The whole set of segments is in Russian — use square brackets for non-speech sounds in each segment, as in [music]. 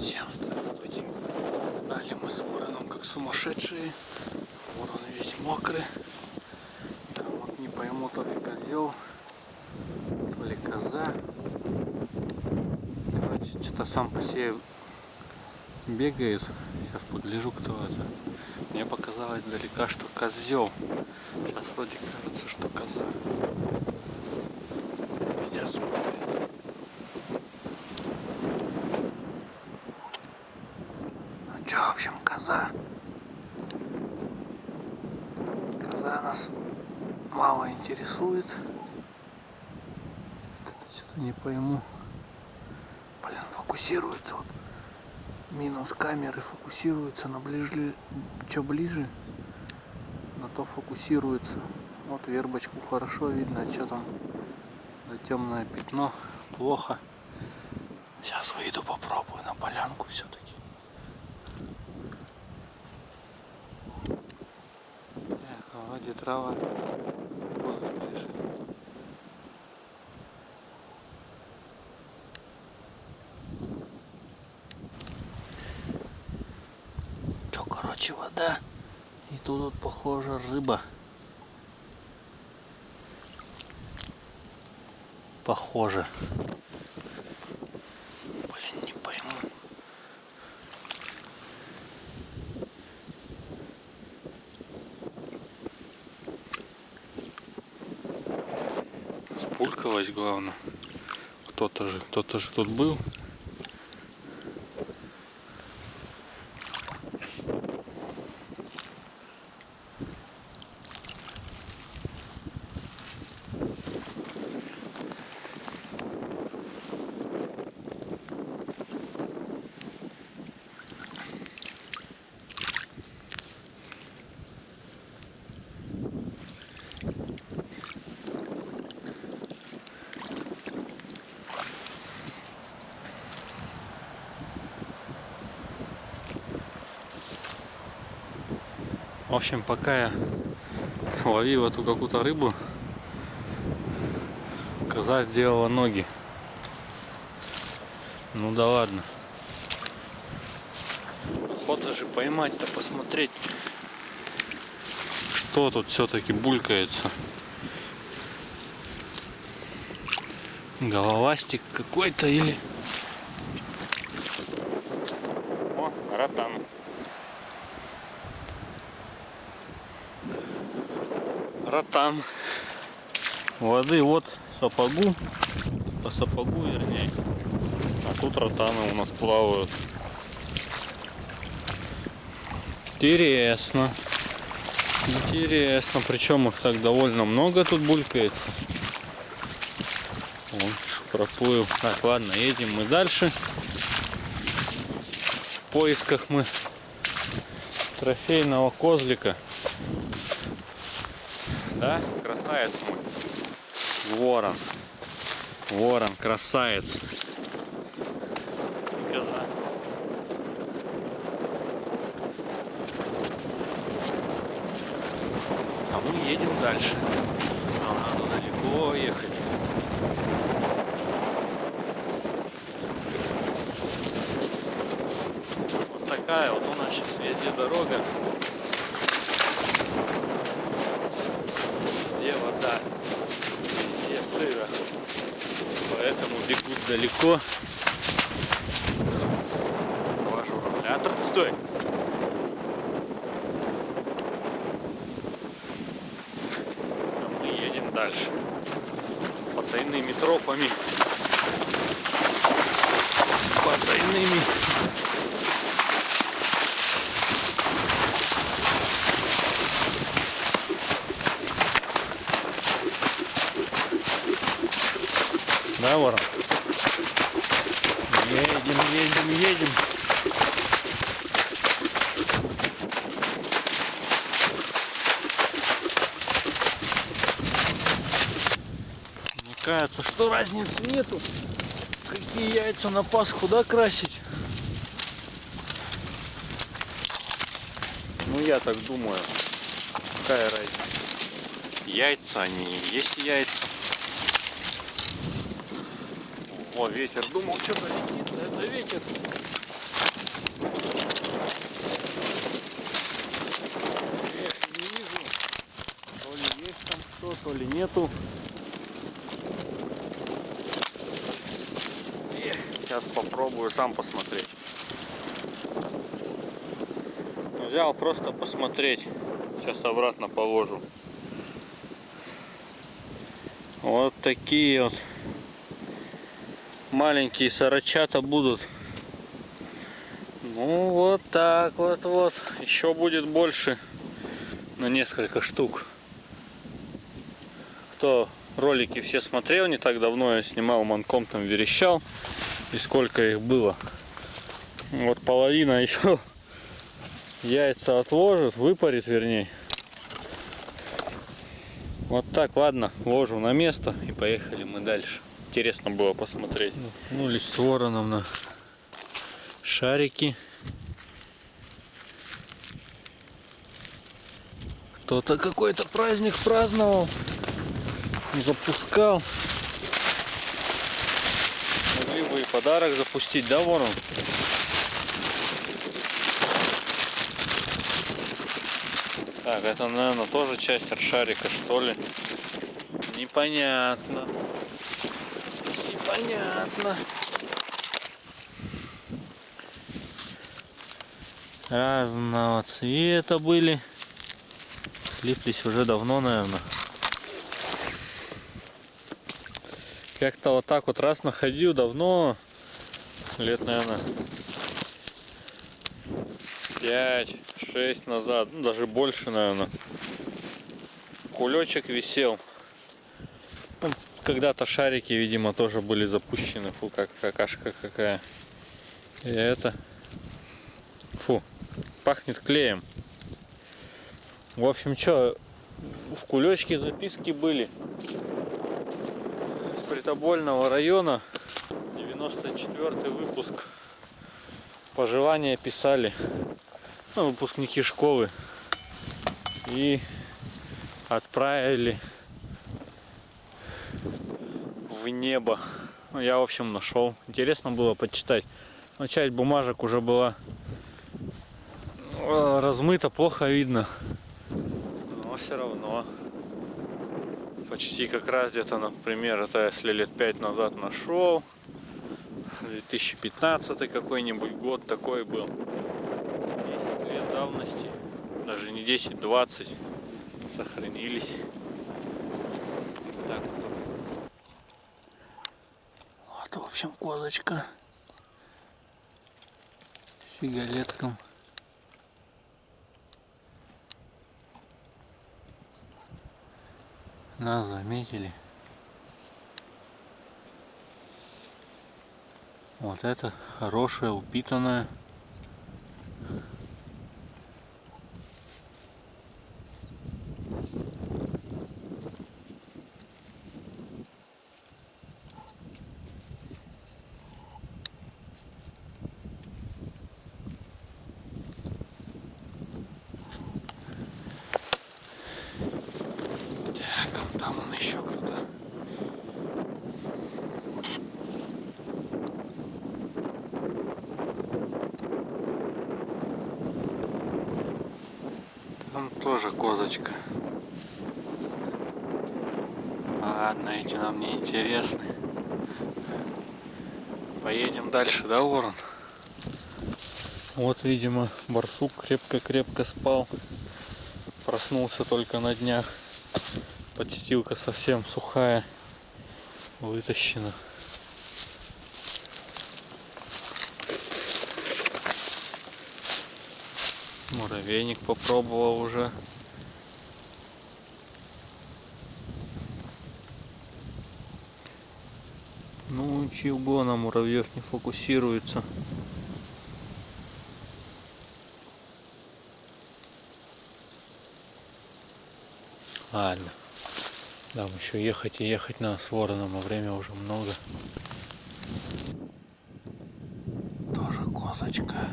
Всем здравствуйте. Гнали мы с вороном как сумасшедшие. Ворон весь мокрый. Там вот не пойму, то ли козел, то ли коза. Короче, что-то сам по себе бегает. Сейчас погляжу, кто это. Мне показалось далека, что козел. Сейчас вроде кажется, что коза. Меня смотрит. Что, в общем, коза. Коза нас мало интересует. Что-то не пойму. Блин, фокусируется вот. Минус камеры фокусируется на ближе, что ближе, на то фокусируется. Вот вербочку хорошо видно, а что там за темное пятно плохо. Сейчас выйду попробую на полянку все-таки. Эх, вроде трава воздух лежит. Чё, короче, вода. И тут вот, похоже, рыба. Похоже. Блин, не пойму. Спулькалась главное. Кто-то же, кто-то же тут был. В общем, пока я ловил эту какую-то рыбу, коза сделала ноги. Ну да ладно. Охота же поймать-то, посмотреть, что тут все-таки булькается. Головастик какой-то или... О, ротан. Ротан. Воды вот сапогу, по сапогу вернее. А тут ротаны у нас плавают. Интересно. Интересно. Причем их так довольно много тут булькается. Вон, проплыл. Так, ладно, едем мы дальше. В поисках мы трофейного козлика. Да? Красавец мой. Ворон. Ворон, красавец. Коза. А мы едем дальше. А надо далеко ехать. Вот такая вот у нас сейчас везде дорога. везде вода, везде сыро. Поэтому бегут далеко. Ваш регулятор. Стой! А мы едем дальше. Потайными тропами. опускается. Что разницы нету? Какие яйца на Пасху, да, красить? Ну, я так думаю. Какая разница? Яйца, они есть яйца. О, ветер. Думал, что-то летит, это ветер. Эх, не вижу. То ли есть там что-то, ли нету. Сейчас попробую сам посмотреть. Взял просто посмотреть. Сейчас обратно положу. Вот такие вот маленькие сорочата будут. Ну вот так вот вот. Еще будет больше на несколько штук. Кто ролики все смотрел не так давно, я снимал манком там верещал. И сколько их было. Вот половина [laughs] еще яйца отложит, выпарит вернее. Вот так, ладно, ложу на место и поехали мы дальше. Интересно было посмотреть. Ну, лишь с вороном на шарики. Кто-то какой-то праздник праздновал, запускал. Подарок запустить, да, ворон? Так, это, наверное, тоже часть шарика, что ли? Непонятно. Непонятно. Разного цвета были. Слиплись уже давно, наверное. Как-то вот так вот раз находил давно. Лет, наверное, 5-6 назад, ну даже больше, наверное. Кулечек висел. Ну, Когда-то шарики, видимо, тоже были запущены. Фу, как какашка какая. И это. Фу, пахнет клеем. В общем, что, в кулечке записки были. С Притобольного района. 94 выпуск. Пожелания писали ну, выпускники школы и отправили в небо. Ну, я, в общем, нашел. Интересно было почитать. Но часть бумажек уже была э, размыта, плохо видно. Но все равно. Почти как раз где-то, например, это если лет пять назад нашел. 2015 какой-нибудь год такой был давности, даже не 10-20 сохранились. Так. Вот, в общем, козочка с сигалетком. Нас заметили. Вот это хорошая, упитанная. Там он еще кто-то. Там тоже козочка. Ладно, эти нам не интересны. Поедем дальше, да, ворон? Вот, видимо, барсук крепко-крепко спал. Проснулся только на днях. Подстилка совсем сухая, вытащена. Муравейник попробовал уже. Ну чего на муравьев не фокусируется. Ладно. Нам еще ехать и ехать на с вороном, а время уже много. Тоже козочка.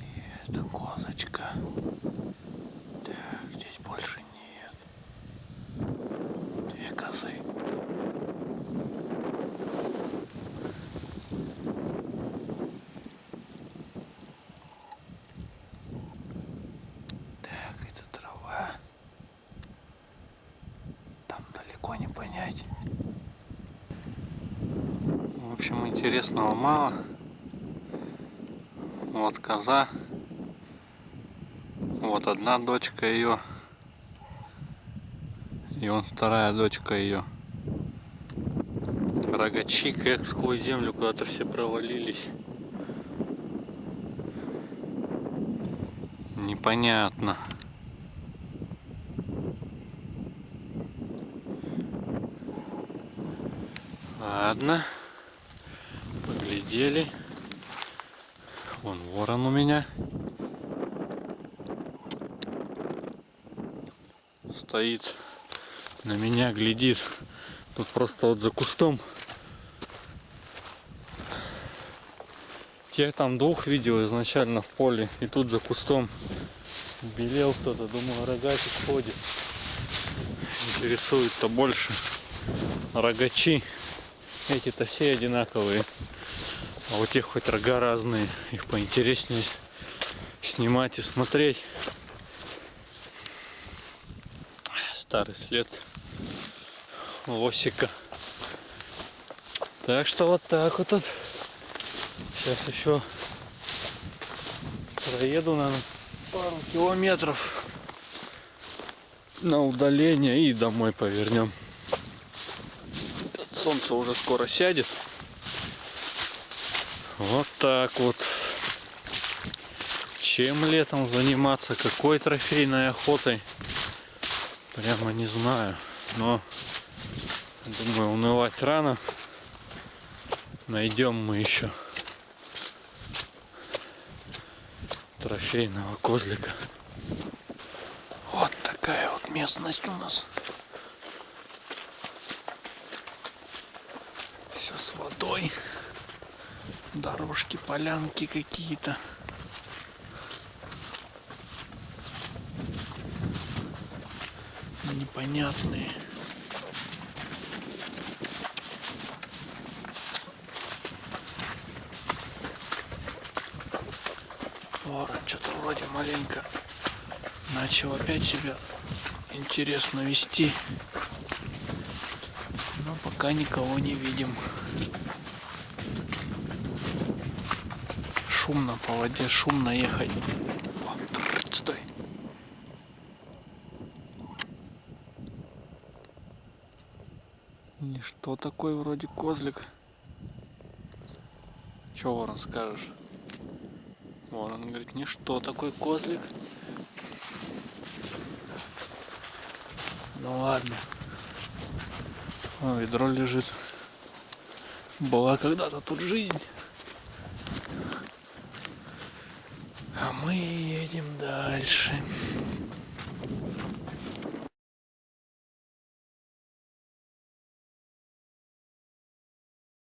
И это козочка. Так, здесь больше нет. Две козы. понять. В общем, интересного мало. Вот коза. Вот одна дочка ее. И он вторая дочка ее. Рогачи как сквозь землю куда-то все провалились. Непонятно. Ладно. Поглядели. Вон ворон у меня. Стоит на меня, глядит. Тут просто вот за кустом. Тех там двух видел изначально в поле. И тут за кустом белел кто-то. Думаю, рогатик ходит. Интересует-то больше рогачи. Эти-то все одинаковые. А у тех хоть рога разные. Их поинтереснее снимать и смотреть. Старый след лосика. Так что вот так вот. Сейчас еще проеду, наверное, пару километров на удаление и домой повернем. Солнце уже скоро сядет. Вот так вот. Чем летом заниматься, какой трофейной охотой, прямо не знаю. Но думаю, унывать рано. Найдем мы еще трофейного козлика. Вот такая вот местность у нас. Все с водой. Дорожки, полянки какие-то. Непонятные. Ворон что-то вроде маленько начал опять себя интересно вести. Но пока никого не видим. Шумно по воде, шумно ехать. Стой. И что такой вроде козлик? Че, Ворон, скажешь? Ворон говорит, ничто такой козлик. Ну ладно. О, ведро лежит. Была когда-то тут жизнь. А мы едем дальше.